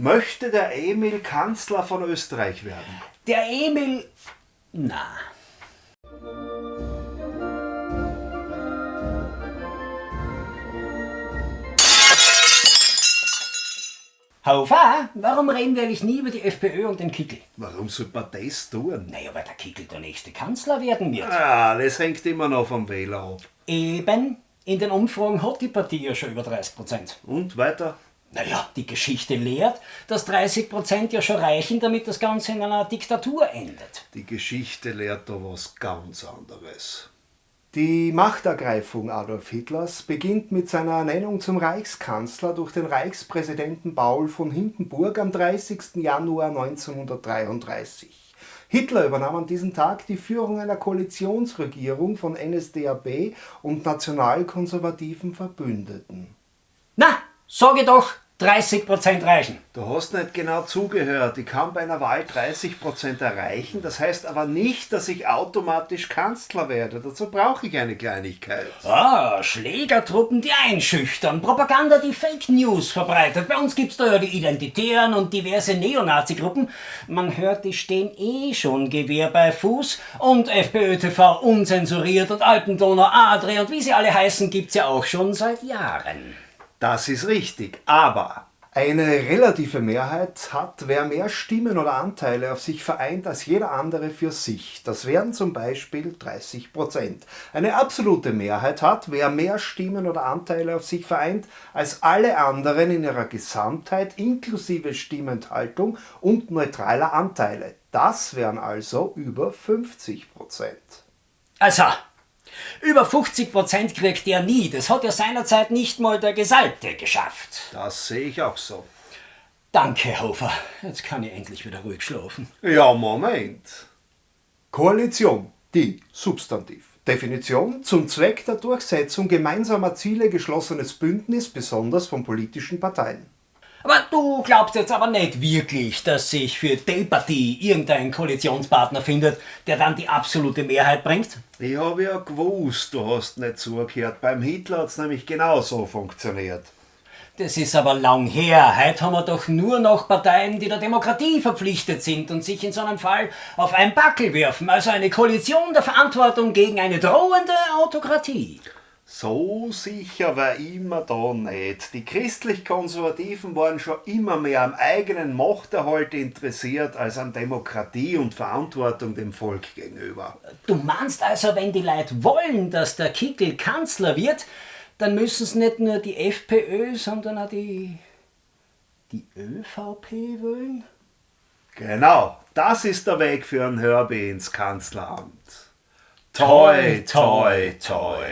Möchte der Emil Kanzler von Österreich werden? Der Emil... Na. Hofer, warum reden wir eigentlich nie über die FPÖ und den Kickel? Warum soll man das tun? Naja, weil der Kickel der nächste Kanzler werden wird. Ah, das hängt immer noch vom Wähler ab. Eben, in den Umfragen hat die Partie ja schon über 30 Prozent. Und weiter? Naja, die Geschichte lehrt, dass 30 Prozent ja schon reichen, damit das Ganze in einer Diktatur endet. Die Geschichte lehrt da was ganz anderes. Die Machtergreifung Adolf Hitlers beginnt mit seiner Ernennung zum Reichskanzler durch den Reichspräsidenten Paul von Hindenburg am 30. Januar 1933. Hitler übernahm an diesem Tag die Führung einer Koalitionsregierung von NSDAP und nationalkonservativen Verbündeten. Sage doch, 30% reichen. Du hast nicht genau zugehört. Ich kann bei einer Wahl 30% erreichen. Das heißt aber nicht, dass ich automatisch Kanzler werde. Dazu brauche ich eine Kleinigkeit. Ah, Schlägertruppen, die einschüchtern, Propaganda, die Fake News verbreitet. Bei uns gibt's da ja die Identitären und diverse Neonazi-Gruppen. Man hört, die stehen eh schon Gewehr bei Fuß. Und FPÖ-TV unzensuriert und Alpendonau, Adria und wie sie alle heißen, gibt's ja auch schon seit Jahren. Das ist richtig, aber eine relative Mehrheit hat, wer mehr Stimmen oder Anteile auf sich vereint als jeder andere für sich. Das wären zum Beispiel 30 Prozent. Eine absolute Mehrheit hat, wer mehr Stimmen oder Anteile auf sich vereint als alle anderen in ihrer Gesamtheit inklusive Stimmenthaltung und neutraler Anteile. Das wären also über 50 Prozent. Also, über 50 Prozent kriegt er nie. Das hat ja seinerzeit nicht mal der Gesalbte geschafft. Das sehe ich auch so. Danke, Hofer. Jetzt kann ich endlich wieder ruhig schlafen. Ja, Moment. Koalition, die Substantiv. Definition zum Zweck der Durchsetzung gemeinsamer Ziele geschlossenes Bündnis, besonders von politischen Parteien. Aber du glaubst jetzt aber nicht wirklich, dass sich für die Partie irgendein Koalitionspartner findet, der dann die absolute Mehrheit bringt? Ich habe ja gewusst, du hast nicht zugehört. Beim Hitler hat es nämlich genauso funktioniert. Das ist aber lang her. Heute haben wir doch nur noch Parteien, die der Demokratie verpflichtet sind und sich in so einem Fall auf einen Backel werfen. Also eine Koalition der Verantwortung gegen eine drohende Autokratie. So sicher war immer da nicht. Die christlich-konservativen waren schon immer mehr am eigenen Machterhalt interessiert als an Demokratie und Verantwortung dem Volk gegenüber. Du meinst also, wenn die Leute wollen, dass der Kickel Kanzler wird, dann müssen es nicht nur die FPÖ, sondern auch die, die ÖVP wählen? Genau, das ist der Weg für ein Hörbe ins Kanzleramt. Toi, toi, toi.